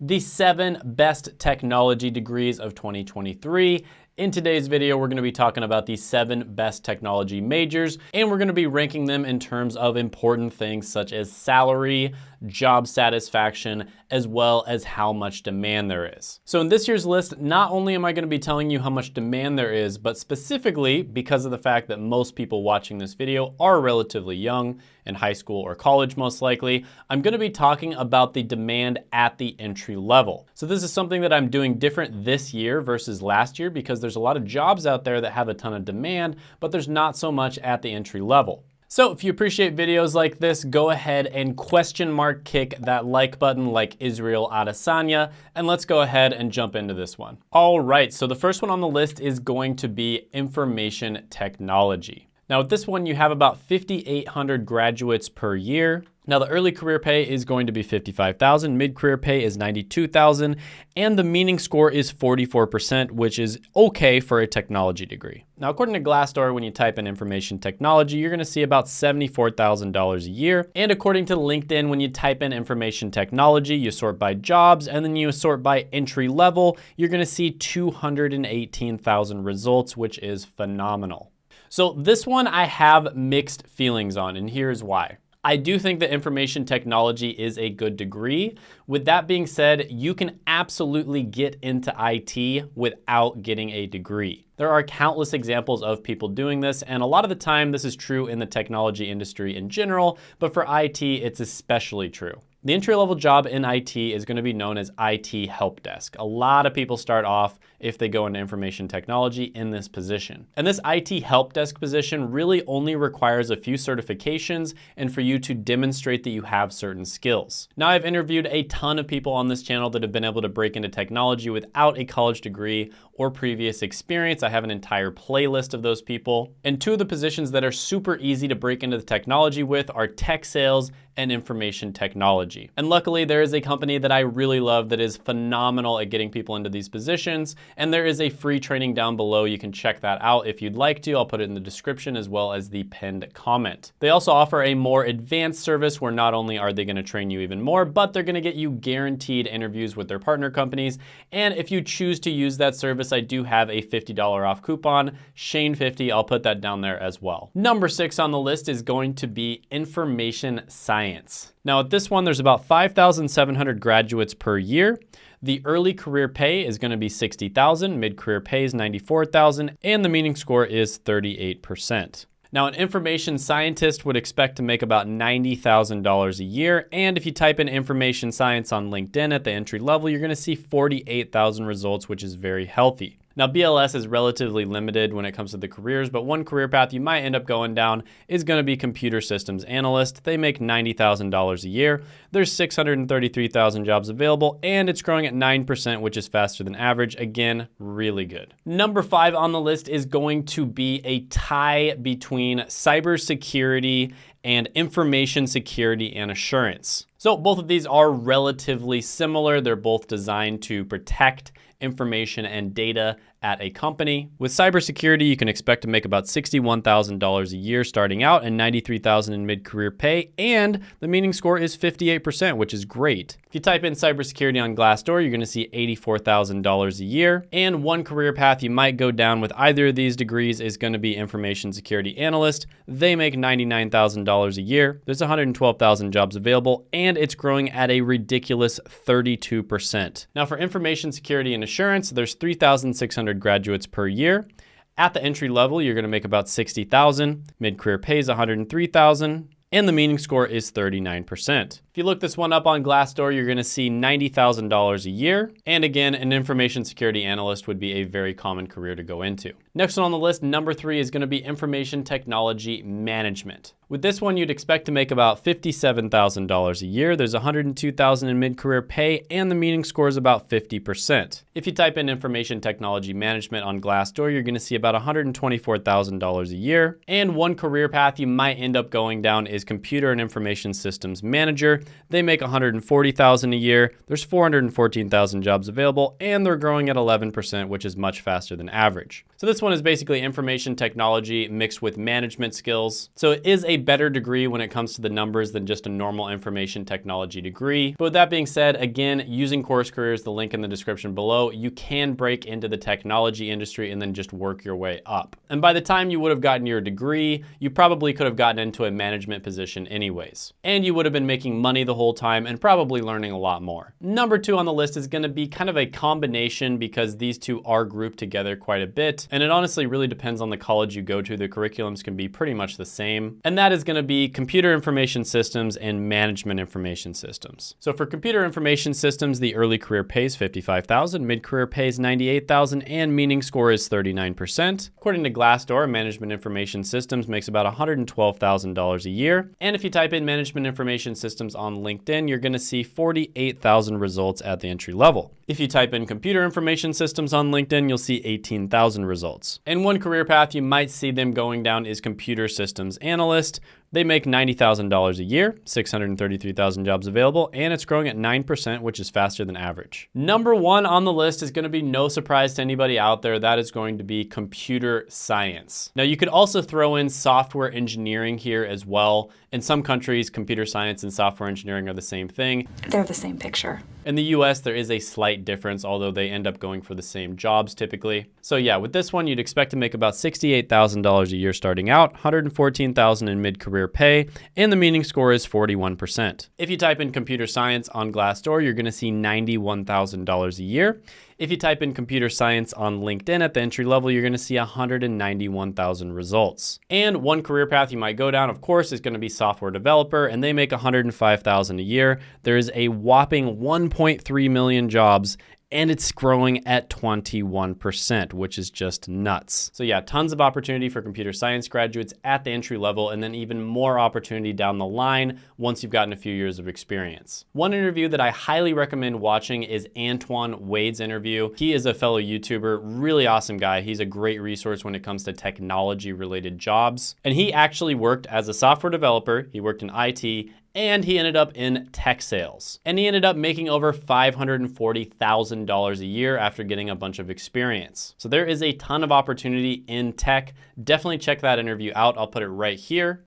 the seven best technology degrees of 2023. In today's video, we're gonna be talking about the seven best technology majors, and we're gonna be ranking them in terms of important things such as salary, job satisfaction, as well as how much demand there is. So in this year's list, not only am I gonna be telling you how much demand there is, but specifically because of the fact that most people watching this video are relatively young, in high school or college most likely, I'm gonna be talking about the demand at the entry level. So this is something that I'm doing different this year versus last year because a lot of jobs out there that have a ton of demand, but there's not so much at the entry level. So if you appreciate videos like this, go ahead and question mark kick that like button like Israel Adesanya, and let's go ahead and jump into this one. All right, so the first one on the list is going to be information technology. Now with this one, you have about 5,800 graduates per year. Now the early career pay is going to be 55,000, mid-career pay is 92,000, and the meaning score is 44%, which is okay for a technology degree. Now according to Glassdoor, when you type in information technology, you're gonna see about $74,000 a year. And according to LinkedIn, when you type in information technology, you sort by jobs, and then you sort by entry level, you're gonna see 218,000 results, which is phenomenal. So this one I have mixed feelings on, and here's why. I do think that information technology is a good degree. With that being said, you can absolutely get into IT without getting a degree. There are countless examples of people doing this, and a lot of the time this is true in the technology industry in general, but for IT, it's especially true. The entry-level job in IT is gonna be known as IT help desk. A lot of people start off if they go into information technology in this position. And this IT help desk position really only requires a few certifications and for you to demonstrate that you have certain skills. Now I've interviewed a ton of people on this channel that have been able to break into technology without a college degree or previous experience. I have an entire playlist of those people. And two of the positions that are super easy to break into the technology with are tech sales and information technology. And luckily there is a company that I really love that is phenomenal at getting people into these positions. And there is a free training down below. You can check that out if you'd like to. I'll put it in the description as well as the pinned comment. They also offer a more advanced service where not only are they gonna train you even more, but they're gonna get you guaranteed interviews with their partner companies. And if you choose to use that service, I do have a $50 off coupon, Shane50, I'll put that down there as well. Number six on the list is going to be information science. Now at this one, there's about 5,700 graduates per year. The early career pay is gonna be 60,000, mid-career pay is 94,000, and the meaning score is 38%. Now, an information scientist would expect to make about $90,000 a year. And if you type in information science on LinkedIn at the entry level, you're gonna see 48,000 results, which is very healthy. Now BLS is relatively limited when it comes to the careers, but one career path you might end up going down is gonna be computer systems analyst. They make $90,000 a year. There's 633,000 jobs available and it's growing at 9%, which is faster than average. Again, really good. Number five on the list is going to be a tie between cybersecurity and information security and assurance. So both of these are relatively similar. They're both designed to protect information and data at a company. With cybersecurity, you can expect to make about $61,000 a year starting out and $93,000 in mid-career pay, and the meaning score is 58%, which is great. If you type in cybersecurity on Glassdoor, you're gonna see $84,000 a year, and one career path you might go down with either of these degrees is gonna be information security analyst. They make $99,000 a year. There's 112,000 jobs available, and it's growing at a ridiculous 32%. Now for information security and assurance, there's 3,600 graduates per year. At the entry level, you're gonna make about 60,000. Mid-career pay is 103,000 and the meaning score is 39%. If you look this one up on Glassdoor, you're gonna see $90,000 a year. And again, an information security analyst would be a very common career to go into. Next one on the list, number three is gonna be information technology management. With this one, you'd expect to make about $57,000 a year. There's 102,000 in mid-career pay and the meaning score is about 50%. If you type in information technology management on Glassdoor, you're gonna see about $124,000 a year. And one career path you might end up going down is computer and information systems manager. They make 140,000 a year. There's 414,000 jobs available and they're growing at 11%, which is much faster than average. So this one is basically information technology mixed with management skills. So it is a better degree when it comes to the numbers than just a normal information technology degree. But with that being said, again, using Course Careers, the link in the description below, you can break into the technology industry and then just work your way up. And by the time you would have gotten your degree, you probably could have gotten into a management position anyways. And you would have been making money the whole time and probably learning a lot more. Number two on the list is gonna be kind of a combination because these two are grouped together quite a bit. And it honestly really depends on the college you go to. The curriculums can be pretty much the same. And that is gonna be computer information systems and management information systems. So for computer information systems, the early career pays 55,000, mid-career pays 98,000, and meaning score is 39%. According to Glassdoor, management information systems makes about $112,000 a year. And if you type in management information systems on LinkedIn, you're gonna see 48,000 results at the entry level. If you type in computer information systems on LinkedIn, you'll see 18,000 results. And one career path you might see them going down is computer systems analyst. They make $90,000 a year, 633,000 jobs available, and it's growing at 9%, which is faster than average. Number one on the list is gonna be no surprise to anybody out there. That is going to be computer science. Now you could also throw in software engineering here as well. In some countries, computer science and software engineering are the same thing. They're the same picture. In the US, there is a slight difference, although they end up going for the same jobs typically. So yeah, with this one, you'd expect to make about $68,000 a year starting out, 114,000 in mid-career pay, and the meaning score is 41%. If you type in computer science on Glassdoor, you're gonna see $91,000 a year. If you type in computer science on LinkedIn at the entry level, you're gonna see 191,000 results. And one career path you might go down, of course, is gonna be software developer, and they make 105,000 a year. There is a whopping 1.3 million jobs and it's growing at 21%, which is just nuts. So yeah, tons of opportunity for computer science graduates at the entry level and then even more opportunity down the line once you've gotten a few years of experience. One interview that I highly recommend watching is Antoine Wade's interview. He is a fellow YouTuber, really awesome guy. He's a great resource when it comes to technology related jobs. And he actually worked as a software developer. He worked in IT and he ended up in tech sales. And he ended up making over $540,000 a year after getting a bunch of experience. So there is a ton of opportunity in tech. Definitely check that interview out. I'll put it right here.